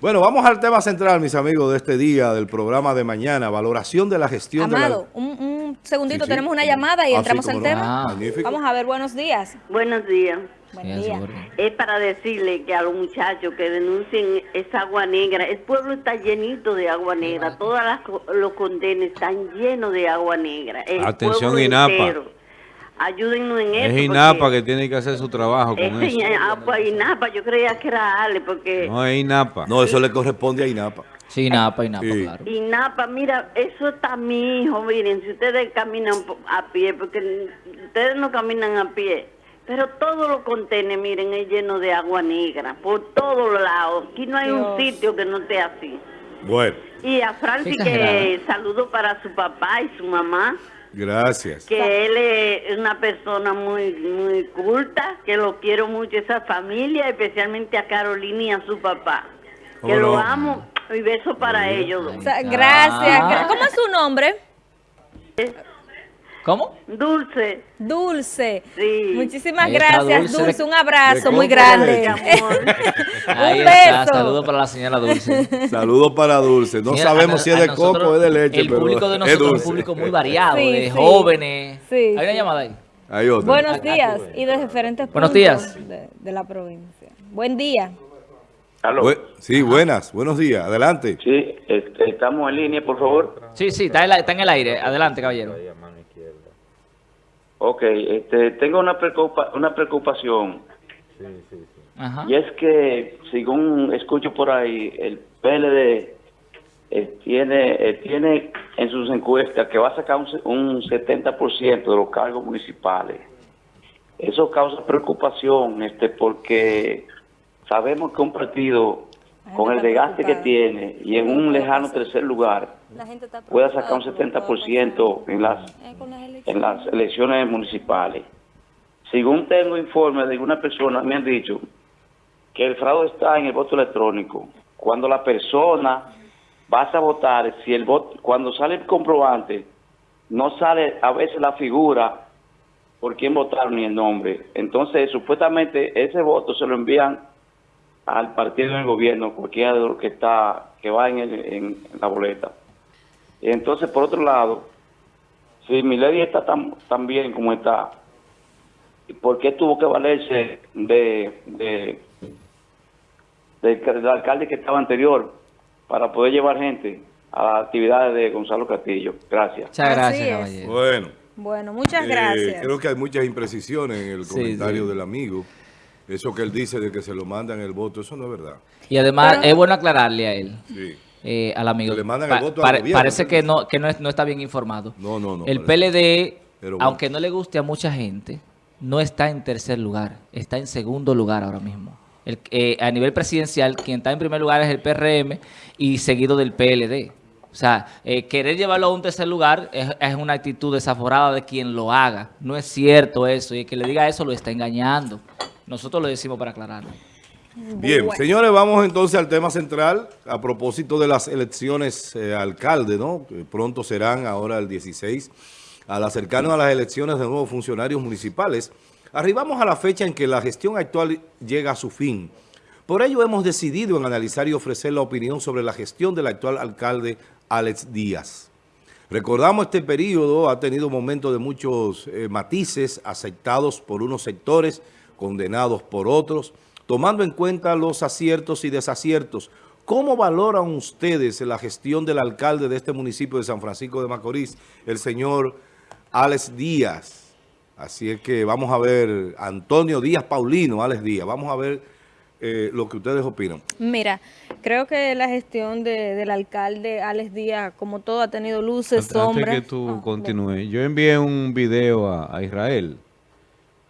Bueno, vamos al tema central, mis amigos, de este día, del programa de mañana, valoración de la gestión Amado, de un, un segundito, Sí, sí. tenemos una llamada y Ah, entramos al no. tema. Ah, magnífico. Vamos a ver, buenos días. Buenos días. Buen día. Es para decirle que a los muchachos que denuncien esa agua negra, el pueblo está llenito de agua negra, todos los condenes están llenos de agua negra. El Atención, INAPA. entero. Ayúdennos en eso. Es INAPA que tiene que hacer su trabajo con eso. agua INAPA, yo creía que era Ale, porque No es INAPA. No, eso le corresponde a INAPA. Sí, Napa y Napa, Sí. claro. INAPA, mira, eso está mi hijo, miren, si ustedes caminan a pie, porque ustedes no caminan a pie, pero todos los contenes, miren, es lleno de agua negra, por todos lados. Aquí no hay un sitio que no esté así. Bueno, Y a Francis que saludo para su papá y su mamá, gracias. que él es una persona muy muy culta, que lo quiero mucho esa familia, especialmente a Carolina y a su papá. Que ¿Cómo lo amo y beso para ellos. O sea, gracias. Ah. ¿Cómo es su nombre? ¿Cómo? Dulce. Dulce. Sí. Muchísimas Ahí gracias, Dulce. Dulce. Un abrazo muy grande. de Mi amor. Ahí Un está. beso. Saludos para la señora Dulce. Saludos para Dulce. No Señora, sabemos a- si es a de nosotros, coco o es de leche, El pero público de es nosotros es un dulce. público muy variado, Sí, de sí. jóvenes. Sí, Hay una sí. llamada ahí. Hay otra. Buenos días y de diferentes Buenos puntos días. De, de la provincia. Buen día. Aló. Bu- sí, buenas. Buenos días. Adelante. Sí, este, estamos en línea, por favor. Sí, sí, está en, la- está en el aire. Adelante, caballero. Ok, este, tengo una, preocupa- una preocupación Ajá. y es que, según escucho por ahí, el PLD eh, tiene eh, tiene en sus encuestas que va a sacar un, un 70% de los cargos municipales. Eso causa preocupación, este, porque sabemos que un partido con el desgaste que tiene y en un lejano tercer lugar pueda sacar un por lo que va a 70% en las eh, en las elecciones municipales. Según tengo informes de una persona, me han dicho que el fraude está en el voto electrónico. Cuando la persona vas a votar, si el voto, cuando sale el comprobante, no sale a veces la figura por quién votaron ni el nombre. Entonces, supuestamente ese voto se lo envían al partido del gobierno, cualquiera de los que está que va en, el- en la boleta. Y entonces, por otro lado, si mi ley está tan, tan bien como está, ¿por qué tuvo que valerse de, de, del, del alcalde que estaba anterior para poder llevar gente a las actividades de Gonzalo Castillo? Gracias. Muchas gracias, caballero. Bueno. Bueno, muchas eh, gracias. creo que hay muchas imprecisiones en el Sí, comentario sí. del amigo. Eso que él dice de que se lo mandan el voto, eso no es verdad. Y además, Pero- es bueno aclararle a él. Sí. eh, al amigo. Que le mandan el Pa- voto al pare- gobierno, parece que no que no, es- no está bien informado. No, no, no. el parece. PLD, bueno. aunque no le guste a mucha gente, no está en tercer lugar, está en segundo lugar ahora mismo. El, eh, a nivel presidencial, quien está en primer lugar es el PRM y seguido del PLD. O sea, eh, querer llevarlo a un tercer lugar es, es una actitud desaforada de quien lo haga. No es cierto eso. Y el que le diga eso lo está engañando. Nosotros lo decimos para aclararlo. Bien, señores, vamos entonces al tema central a propósito de las elecciones eh, alcalde, ¿no? Que pronto serán ahora el 16, al acercarnos a las elecciones de nuevos funcionarios municipales. Arribamos a la fecha en que la gestión actual llega a su fin. Por ello hemos decidido en analizar y ofrecer la opinión sobre la gestión del actual alcalde Alex Díaz. Recordamos este periodo ha tenido momentos de muchos eh, matices aceptados por unos sectores, condenados por otros, tomando en cuenta los aciertos y desaciertos. ¿Cómo valoran ustedes la gestión del alcalde de este municipio de San Francisco de Macorís, el señor Alex Díaz? Así es que vamos a ver, Antonio Díaz Paulino, Alex Díaz, vamos a ver eh, lo que ustedes opinan. Mira, creo que la gestión de- del alcalde Alex Díaz, como todo, ha tenido luces, Antes sombras. que tú Ah, continúes, yo envié un video a, a Israel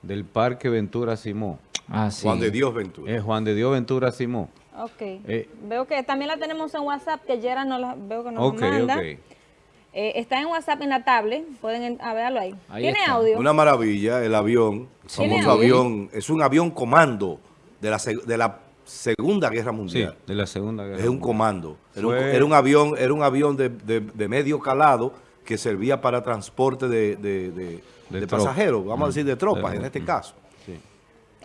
del Parque Ventura Simó. Ah, sí. Juan de Dios Ventura. Es Juan de Dios Ventura Simó. Ok. Eh. veo que también la tenemos en WhatsApp, que Yera no la, veo que nos Ok, manda. ok. Eh, está en WhatsApp en la tablet, pueden en- a verlo ahí. Ahí ¿Tiene está. audio? Una maravilla, el avión, el ¿Tiene famoso audio? avión, es un avión comando de la, de la Segunda Guerra Sí, Mundial. de la Segunda Guerra es un comando. Era un, Fue- era un avión, era un avión de, de- de medio calado que servía para transporte de, de- pasajeros, vamos a decir de tropas en este mm. caso.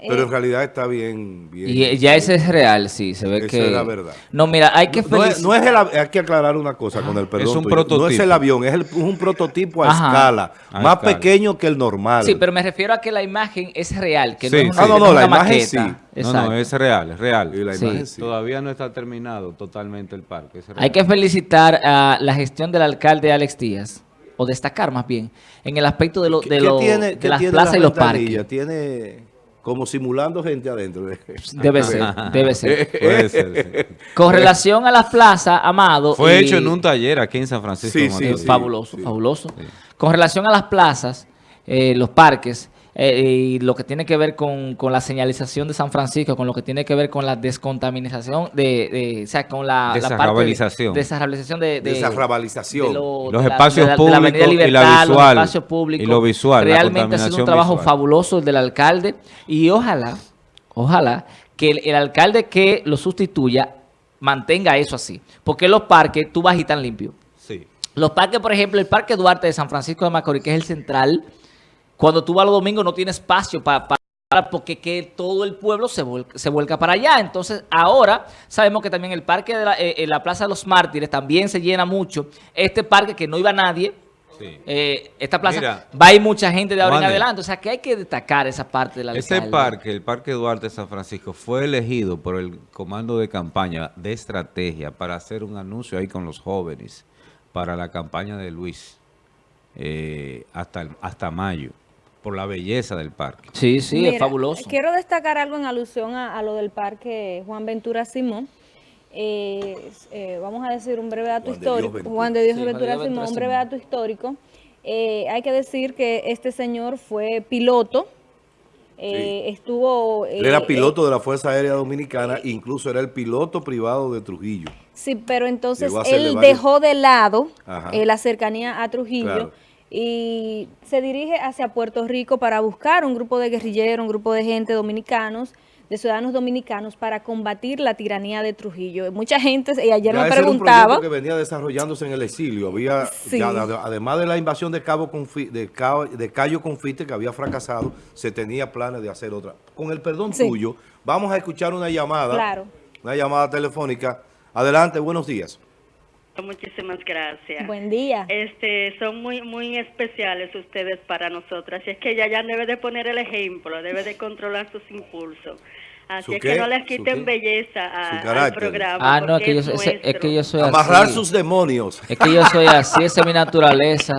Pero Eh, en realidad está bien. bien Y ya ese es real, sí, se ve Esa que... es la verdad. No, mira, hay que No es, no el hay que aclarar una cosa con el perdón. es un tuyo. No es prototipo. el avión, es, el- un prototipo a Ajá. escala, A más escala. pequeño que el normal. Sí, pero me refiero a que la imagen es real, que Sí, no es una. Ah, no, no, es la imagen maqueta. sí. No, Exacto. no, es real, es real. Y la Sí. imagen sí. Todavía no está terminado totalmente el parque. es real. Hay que felicitar a la gestión del alcalde Alex Díaz, o destacar más bien, en el aspecto de, lo, ¿Qué- de, qué lo- tiene- de qué las tiene plazas la y los parques. Tiene como simulando gente adentro. Debe ser, debe ser. Puede ser, sí. Con relación a las plazas, Amado... Fue y- hecho en un taller aquí en San Francisco. Sí, sí. fabuloso, fabuloso. Con relación a las plazas, eh, los parques, eh, y lo que tiene que ver con, con la señalización de San Francisco, con lo que tiene que ver con la descontaminación, de, de- o sea, con la, la parte... Desarrabalización. Desarrabalización de... de Desarrabalización. de lo- Los de la- espacios la- la públicos y la Libertad, los visual, espacios públicos. y lo visual, la Realmente ha sido un trabajo visual. fabuloso el del alcalde y ojalá, ojalá que el, el alcalde que lo sustituya mantenga eso así. Porque los parques, tú vas y tan limpio. Sí. Los parques, por ejemplo, el Parque Duarte de San Francisco de Macorís, que es el central, cuando tú vas los domingos no tiene espacio para... porque que todo el pueblo se, vuel- se vuelca para allá. Entonces, ahora sabemos que también el parque de la, eh, eh, la Plaza de los Mártires también se llena mucho. Este parque que no iba nadie, Sí. eh, esta plaza Mira, va a ir mucha gente de ahora en adelante. O sea, que hay que destacar esa parte del alcalde. Ese parque, el Parque Duarte de San Francisco, fue elegido por el comando de campaña de estrategia para hacer un anuncio ahí con los jóvenes para la campaña de Luis eh, hasta, hasta mayo, por la belleza del parque. Sí, sí, es fabuloso. Quiero destacar algo en alusión a, a lo del parque Juan Ventura Simón. Eh, eh, vamos a decir un breve dato Juan histórico. Juan de Dios Sí, Ventura Simón, Ventura un breve dato histórico. Eh, hay que decir que este señor fue piloto. eh, Estuvo... Él eh, era eh, piloto de la Fuerza Aérea Dominicana, incluso era el piloto privado de Trujillo. Sí, pero entonces él varios- dejó de lado eh, la cercanía a Trujillo Claro. Y se dirige hacia Puerto Rico para buscar un grupo de guerrilleros, un grupo de gente dominicanos, de ciudadanos dominicanos para combatir la tiranía de Trujillo. Mucha gente, y ayer Ya me ese era un preguntaba, que venía desarrollándose en el exilio. Había, Sí. ya, ade- además de la invasión de Cabo Confi- de, Cabo- de Cayo Confite, que había fracasado, se tenía planes de hacer otra. Con el perdón Sí. tuyo, vamos a escuchar una llamada. Claro. Una llamada telefónica. Adelante, buenos días. Muchísimas gracias. buen día. Este, son muy muy especiales ustedes para nosotras. Y es que ella ya debe de poner el ejemplo, debe de controlar sus impulsos. Así ¿Su es qué? que no les ¿Su quien qué? belleza a- al programa. Ah, no, es yo, que yo soy Amarrar así. sus demonios. Es que yo soy así, esa es mi naturaleza.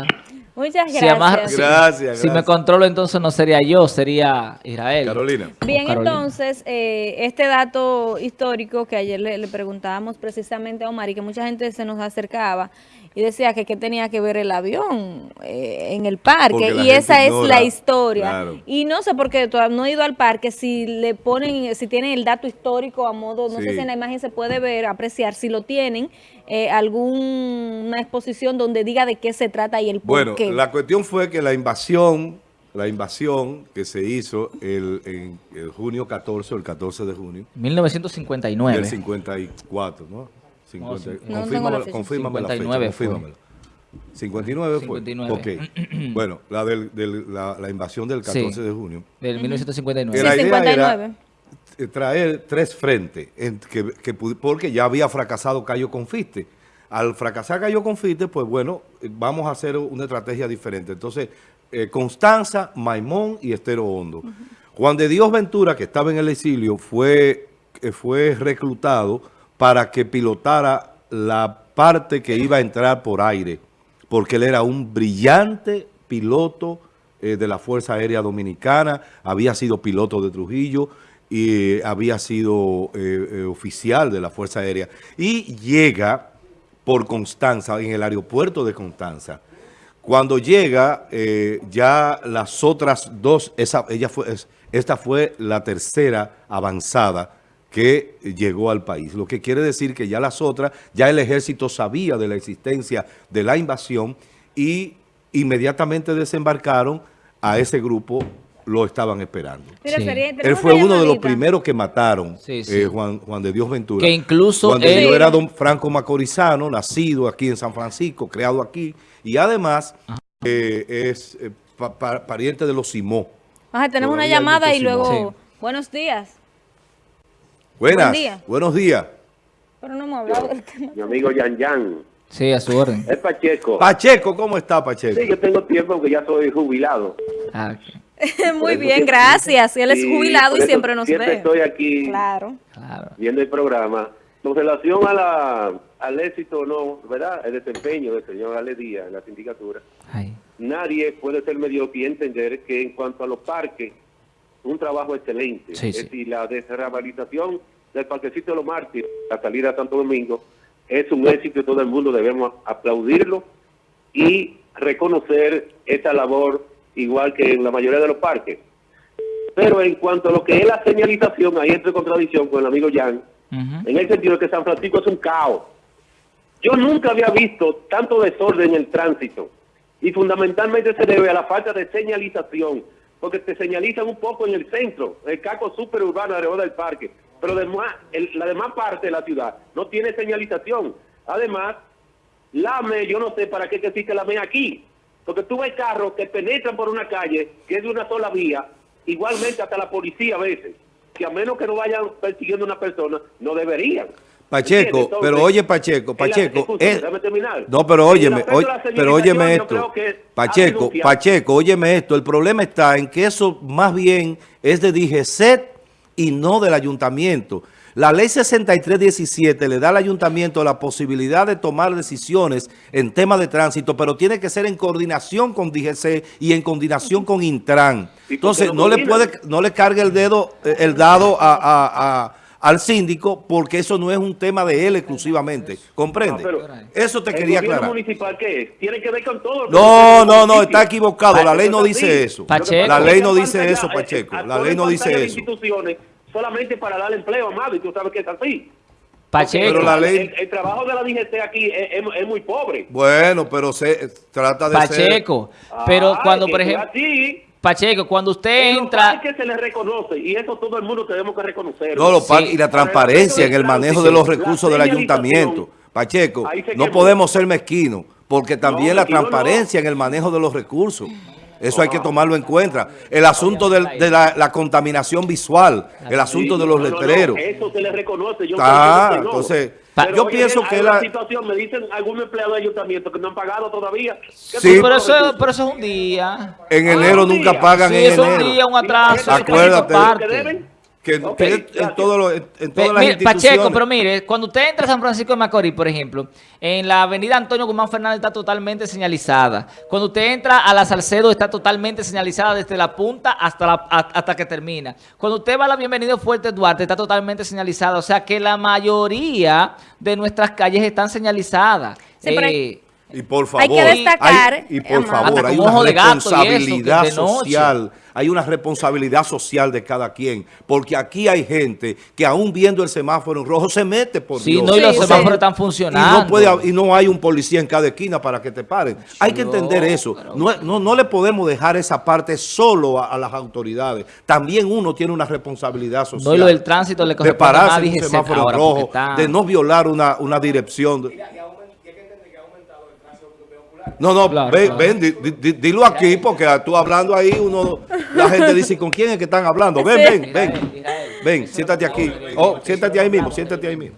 Muchas Si gracias. si- Gracias, Si me controlo, entonces no sería yo, sería Israel. Carolina. Bien, Carolina. entonces, eh, este dato histórico que ayer le, le preguntábamos precisamente a Omar y que mucha gente se nos acercaba y decía que qué tenía que ver el avión eh, en el parque. Y esa es la historia. claro. Y no sé por qué todavía no he ido al parque, si le ponen, si tienen el dato histórico a modo, no Sí. sé si en la imagen se puede ver, apreciar, si lo tienen, eh, alguna exposición donde diga de qué se trata y el por Bueno, qué. La cuestión fue que la invasión, la invasión que se hizo el, en el junio 14 o el 14 de junio 1959. del 54, ¿no? 50, No, sí. No tengo la confírmame, la fecha, 59 fue. confírmamela. 59 fue. 59. Ok. bueno, la, del, del- la, la invasión del 14 Sí. de junio. Del 1959. la Sí, idea 59. era traer tres frentes, en que, que porque ya había fracasado Cayo Confite. Al fracasar Cayo Confite, pues bueno, eh, vamos a hacer una estrategia diferente. Entonces, eh, Constanza, Maimón y Estero Hondo. Juan de Dios Ventura, que estaba en el exilio, fue, eh, fue reclutado para que pilotara la parte que iba a entrar por aire, porque él era un brillante piloto eh, de la Fuerza Aérea Dominicana, había sido piloto de Trujillo y había sido oficial de la Fuerza Aérea. Y llega por Constanza, en el aeropuerto de Constanza. Cuando llega, eh, ya las otras dos, esa, ella esta fue la tercera avanzada que llegó al país. Lo que quiere decir que ya las otras, ya el ejército sabía de la existencia de la invasión y inmediatamente desembarcaron a ese grupo, lo estaban esperando. Sí. Él fue una uno de los primeros que mataron, Sí, sí. eh, Juan, Juan de Dios Ventura. Que incluso Juan de él- Dios era don Franco Macorizano, nacido aquí en San Francisco, creado aquí, y además eh, es eh, pa- pa- pariente de los Simó. Ajá, tenemos una Todavía hay llamada y luego. Buenos días. Buenas. Buen día. Buenos días. Pero no hemos hablado del tema. Mi amigo Yan Yan. Sí, a su orden. Es Pacheco. Pacheco, ¿cómo está Pacheco? Sí, yo tengo tiempo porque ya soy jubilado. Ah, ok. Muy bien, siempre- gracias. Él es jubilado y siempre nos siempre ve. estoy aquí Claro. Viendo el programa. Con relación a la, al éxito o no, ¿verdad? El desempeño del señor Ale Díaz en la sindicatura. Ay. Nadie puede ser mediocre y entender que en cuanto a los parques, un trabajo excelente. Sí, es sí. decir, la desrehabilitación del parquecito de los mártires, la salida a Santo Domingo, es un éxito y todo el mundo debemos aplaudirlo y reconocer esa labor igual que en la mayoría de los parques. Pero en cuanto a lo que es la señalización, ahí entra en contradicción con el amigo Jan, en el sentido de que San Francisco es un caos. Yo nunca había visto tanto desorden en el tránsito y fundamentalmente se debe a la falta de señalización, porque te señalizan un poco en el centro, el caco superurbano alrededor del parque, pero el- la demás parte de la ciudad no tiene señalización. Además, la AME, yo no sé para qué existe la AME aquí, porque tú ves carros que penetran por una calle que es de una sola vía, igualmente hasta la policía a veces, que a menos que no vayan persiguiendo a una persona, no deberían. Pacheco. Entonces, pero oye Pacheco, Pacheco, es- déjame terminar. no, pero óyeme, oye- pero óyeme esto, Pacheco. Pacheco, óyeme esto, el problema está en que eso más bien es de DGCET y no del ayuntamiento. La ley 6317 le da al ayuntamiento la posibilidad de tomar decisiones en temas de tránsito, pero tiene que ser en coordinación con DGC y en coordinación con Intran. ¿Y por qué Entonces, no le puede, no le cargue el dedo, eh, el dado a- a- a- al síndico, porque eso no es un tema de él exclusivamente. ¿Comprende? No, pero eso te ¿El quería gobierno aclarar. municipal qué es? Tiene que ver con todo. No, no, no, está equivocado. La ley no dice eso. Pacheco. La ley no dice eso, Pacheco. La ley no dice eso. Solamente para dar empleo, amado, y tú sabes que es así. Pacheco. Pero la El- ley- El, el trabajo de la DGC aquí es, es- es muy pobre. Bueno, pero se trata de ser... Pacheco. Pero cuando, que por ejemplo, así, Pacheco, cuando usted en entra, parques se les reconoce y eso todo el mundo tenemos que reconocerlo. No, los Sí. parques y la transparencia en el manejo de los recursos del ayuntamiento. Pacheco, no podemos ser mezquinos, porque también la no. transparencia en el manejo de los recursos. Eso hay que tomarlo en cuenta. El asunto del- de la, la contaminación visual, el asunto de los No, no, no, letreros. eso se les reconoce. Yo Ah, entiendo que no. entonces, yo oye, pienso que la... situación, me dicen algún empleado de ayuntamiento que no han pagado todavía. ¿Qué Sí. pero eso, pero eso es un día. En Ah, enero un nunca día. pagan Sí, en es un día, un atraso. Acuérdate. ¿Que en, todo lo- en- en todas las mire, instituciones... Pacheco, pero mire, cuando usted entra a San Francisco de Macorís, por ejemplo, en la avenida Antonio Guzmán Fernández está totalmente señalizada. Cuando usted entra a la Salcedo está totalmente señalizada desde la punta hasta, la, a- hasta que termina. Cuando usted va a la Bienvenido Fuerte Duarte está totalmente señalizada. O sea que la mayoría de nuestras calles están señalizadas. Sí, pero hay- Eh, Y por Hay favor, que destacar, hay- y por favor, hay una y eso, responsabilidad social, hay una responsabilidad social de cada quien, porque aquí hay gente que aún viendo el semáforo en rojo se mete por Sí, Dios. no, y los Sí, semáforos sí. están Y funcionando. no, puede, y no hay un policía en cada esquina para que te paren. Hay que entender eso. No, no, no le podemos dejar esa parte solo a, a las autoridades. También uno tiene una responsabilidad social. No, y lo del tránsito le de pararse a en un semáforo ahora, rojo, está- de no violar una, una dirección. No, no, Claro, ven, claro. ven, di- di- di- dilo aquí, porque tú hablando ahí, uno, la gente dice, ¿con quién es que están hablando? Ven, ven, ven, ven, siéntate aquí. Oh, siéntate ahí mismo, siéntate ahí mismo.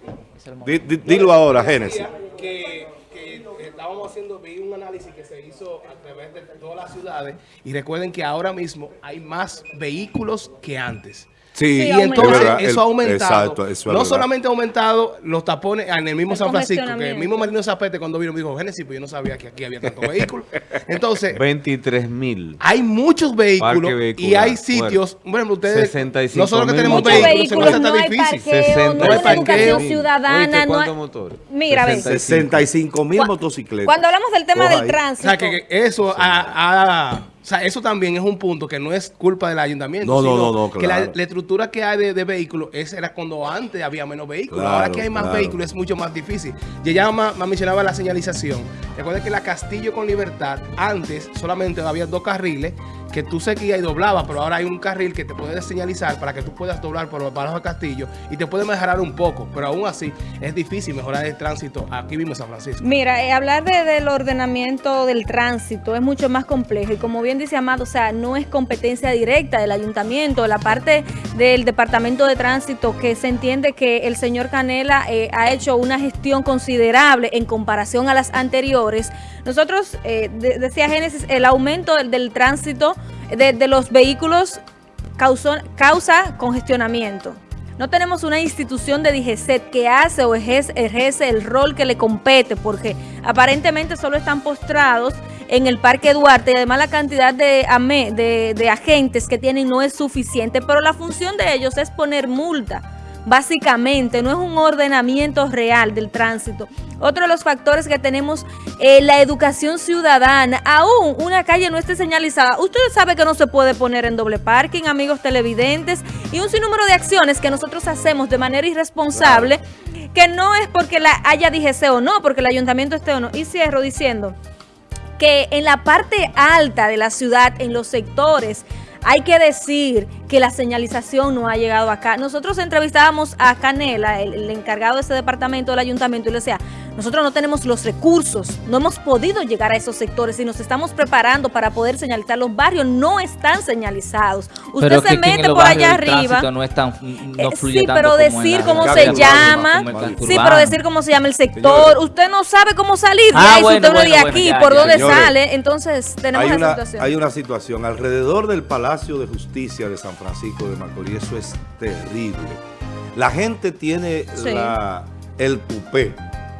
Di- di- dilo ahora, Génesis. que, que estábamos haciendo, vi un análisis que se hizo a través de todas las ciudades y recuerden que ahora mismo hay más vehículos que antes. Sí, Sí, Y es entonces verdad, eso el- ha aumentado. Exacto, eso es no verdad. solamente ha aumentado los tapones en el mismo El San Francisco, que el mismo Marino Zapete cuando vino me dijo, Génesis, pues yo no sabía que aquí había tantos vehículos. Entonces, 23 mil. hay muchos vehículos y hay sitios, bueno, ustedes, 65 nosotros que mil tenemos vehículos, vehículos, se no nos hay hace difícil. parqueo, no hay 60 mil. ciudadana. ¿Oíste No hay... motores? Mira, ve. 65 mil motocicletas. Cuando hablamos del tema Coja del ahí. O tránsito, sea, que, eso ha- o sea, eso también es un punto que no es culpa del ayuntamiento. No, no, sino no, no, Que la, estructura que hay de, de vehículos es, era cuando antes había menos vehículos. Claro, Ahora que hay más claro. vehículos es mucho más difícil. Y ella ma- ma- mencionaba la señalización. Recuerda que la Castillo con Libertad, antes solamente había dos carriles que tú seguías y doblabas, pero ahora hay un carril que te puede señalizar para que tú puedas doblar por para el Castillo y te puede mejorar un poco, pero aún así es difícil mejorar el tránsito aquí mismo en San Francisco. Mira, eh, hablar de- del ordenamiento del tránsito es mucho más complejo y como bien dice Amado, o sea, no es competencia directa del ayuntamiento, la parte del Departamento de Tránsito, que se entiende que el señor Canela eh, ha hecho una gestión considerable en comparación a las anteriores. Nosotros, eh, de- decía Génesis, el aumento del tránsito de, los vehículos causa congestionamiento. No tenemos una institución de DGCET que hace o ejerce, el rol que le compete, porque aparentemente solo están postrados en el Parque Duarte y además la cantidad de, de, de agentes que tienen no es suficiente, pero la función de ellos es poner multa. Básicamente, no es un ordenamiento real del tránsito. Otro de los factores que tenemos, eh, la educación ciudadana. Aún una calle no esté señalizada. Ustedes saben que no se puede poner en doble parking, amigos televidentes, y un sinnúmero de acciones que nosotros hacemos de manera irresponsable, que no es porque la haya DGC o no, porque el ayuntamiento esté o no. Y cierro diciendo que en la parte alta de la ciudad, en los sectores, hay que decir que la señalización no ha llegado acá. Nosotros entrevistábamos a Canela, el, encargado de ese departamento del ayuntamiento, y le decía, nosotros no tenemos los recursos, no hemos podido llegar a esos sectores y nos estamos preparando para poder señalizar. Los barrios no están señalizados. Usted Pero se que aquí en mete por allá arriba. no es tan no Eh, fluye sí, tanto pero decir cómo se llama, sí, pero decir cómo se llama el sector, Señores. usted no sabe cómo salir de Ah, ahí, bueno, usted no bueno, de bueno, aquí, ya, por ya. dónde Señores, sale, entonces tenemos Hay esa una, situación. hay una situación alrededor del Palacio de Justicia de San Francisco de Macorís, eso es terrible. La gente tiene Sí. la, el tupé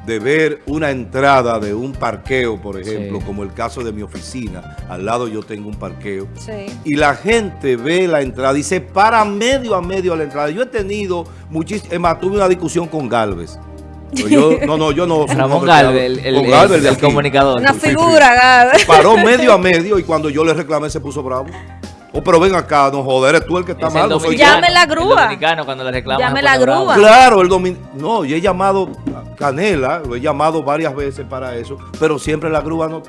de ver una entrada de un parqueo, por ejemplo, Sí. como el caso de mi oficina. Al lado yo tengo un parqueo. Sí. Y la gente ve la entrada y se para medio a medio a la entrada. Yo he tenido muchísimo, es más, tuve una discusión con Galvez. Yo- no, no, yo no. Ramón Galvez, el, el- con el- Galvez de el comunicador. Una Sí, sí. figura, Gabe. Paró medio a medio y cuando yo le reclamé se puso bravo. Oh, pero ven acá, no joder, eres tú el que está Es el mal. no dominicano, Llame la el grúa. dominicano cuando le reclaman Llame la grúa. Claro, el domin... No, yo he llamado a Canela, lo he llamado varias veces para eso, pero siempre la grúa no,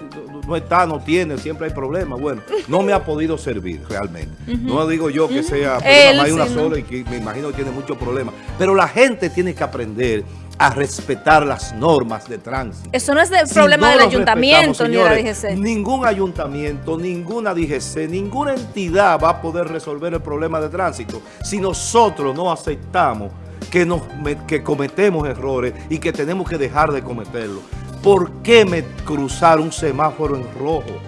no está, no tiene, siempre hay problemas. Bueno, no me ha podido servir realmente. No digo yo que sea, pero Él, hay una sí, ¿no? sola y que me imagino que tiene muchos problemas. Pero la gente tiene que aprender a respetar las normas de tránsito. Eso no es el Si problema no del ayuntamiento ni de la DGC. Ningún ayuntamiento, ninguna DGC, ninguna entidad va a poder resolver el problema de tránsito si nosotros no aceptamos que, nos, que cometemos errores y que tenemos que dejar de cometerlos. ¿Por qué me cruzar un semáforo en rojo?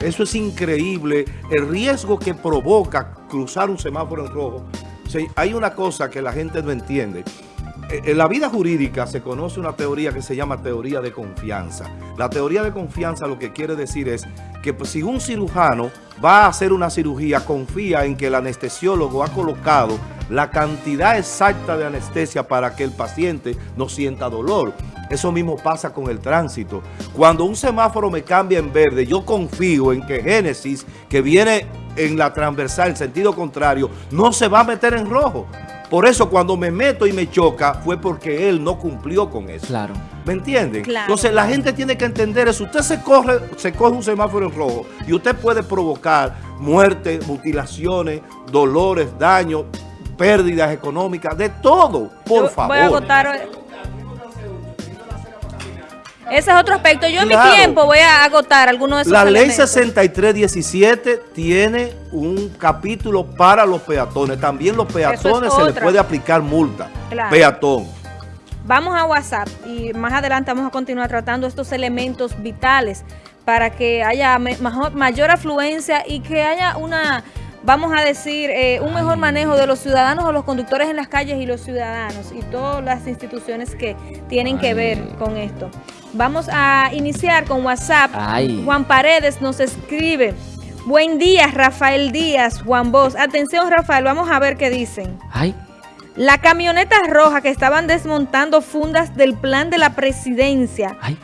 Eso es increíble. El riesgo que provoca cruzar un semáforo en rojo. O sea, hay una cosa que la gente no entiende. Eh, En la vida jurídica se conoce una teoría que se llama teoría de confianza. La teoría de confianza lo que quiere decir es que pues, si un cirujano va a hacer una cirugía, confía en que el anestesiólogo ha colocado la cantidad exacta de anestesia para que el paciente no sienta dolor. Eso mismo pasa con el tránsito. Cuando un semáforo me cambia en verde, yo confío en que Génesis, que viene en la transversal, en sentido contrario, no se va a meter en rojo. Por eso cuando me meto y me choca fue porque él no cumplió con eso. Claro. ¿Me entienden? Claro. Entonces la gente tiene que entender eso. Usted se corre, se coge un semáforo en rojo y usted puede provocar muerte, mutilaciones, dolores, daños, pérdidas económicas, de todo. Por Yo favor. Voy a agotar. Ese es otro aspecto. Yo en mi tiempo voy a agotar algunos de esos La ley elementos. 6317 tiene un capítulo para los peatones. También los peatones se les puede aplicar multa. Claro. Peatón. Vamos a WhatsApp y más adelante vamos a continuar tratando estos elementos vitales para que haya mayor afluencia y que haya una, vamos a decir, eh, un mejor manejo de los ciudadanos o los conductores en las calles y los ciudadanos y todas las instituciones que tienen que ver con esto. Vamos a iniciar con WhatsApp. Ay. Juan Paredes nos escribe. Buen día, Rafael Díaz, Juan Bosch. Atención, Rafael, vamos a ver qué dicen. Ay, La camioneta roja que estaban desmontando fundas del plan de la presidencia. ay.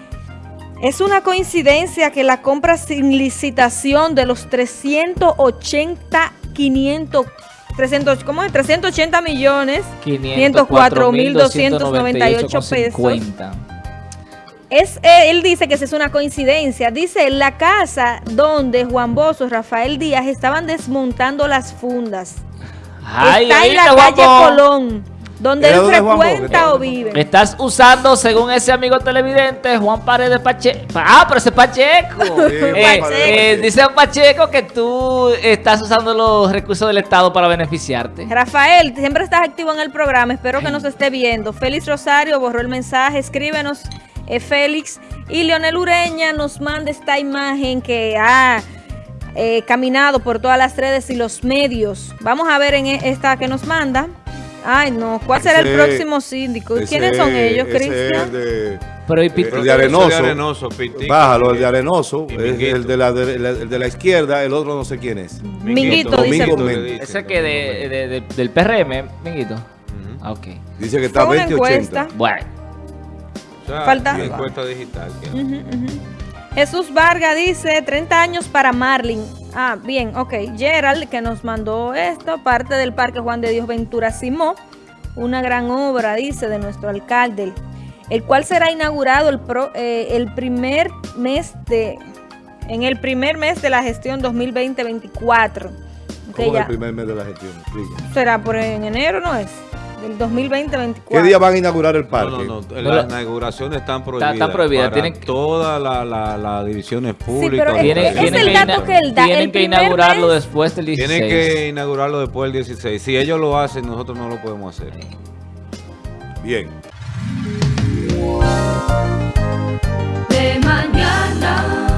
Es una coincidencia que la compra sin licitación de los 380, 500, 300, ¿cómo es? 380 millones, 504.298 pesos. 50. Es, eh, él dice que esa es una coincidencia. Dice, la casa donde Juan Bozo, Rafael Díaz estaban desmontando las fundas. Ay, Está en la calle. Colón. donde ¿Era él frecuenta o vive. Estás usando, según ese amigo televidente, Juan Paredes Pacheco. Ah, pero ese es Pacheco. Eh, Pacheco. eh, dice Pacheco que tú estás usando los recursos del Estado para beneficiarte. Rafael, siempre estás activo en el programa, espero que nos esté viendo. Félix Rosario borró el mensaje, escríbenos, eh, Félix. Y Leonel Ureña nos manda esta imagen que ha eh, caminado por todas las redes y los medios. Vamos a ver en e- esta que nos manda. Ay, no, ¿cuál será el próximo síndico? Ese ¿Quiénes son ellos, Cristian? Pero y el Piti- de Arenoso. de Arenoso, Pitico, Bájalo, el y- de Arenoso. y Es Minguito. el de, la, de, la- el de la izquierda, el otro no sé quién es. Minguito, dice tú. Méndez. ese que de, de- de- del PRM, Minguito. Ah, ok. Dice que está Fue una 20-80. encuesta. Bueno. Sea, Falta- encuesta digital. Jesús Vargas dice 30 años para Marlin. Ah, bien, ok. Gerald, que nos mandó esto, parte del Parque Juan de Dios Ventura Simó. Una gran obra, dice, de nuestro alcalde, el cual será inaugurado el, pro- eh, el primer mes de... En el primer mes de la gestión 2020-24. Ok, ¿Cómo ya. el primer mes de la gestión? Explica. Será por en enero, ¿no es? 2020-2024. ¿Qué día van a inaugurar el parque? No, no, no. Las inauguraciones están prohibidas. Está, está prohibida. Todas las divisiones públicas. Sí, es, el dato que él da. Tienen que inaugurarlo después del 16. Tienen que inaugurarlo después del 16. Si ellos lo hacen, nosotros no lo podemos hacer. Bien. De mañana.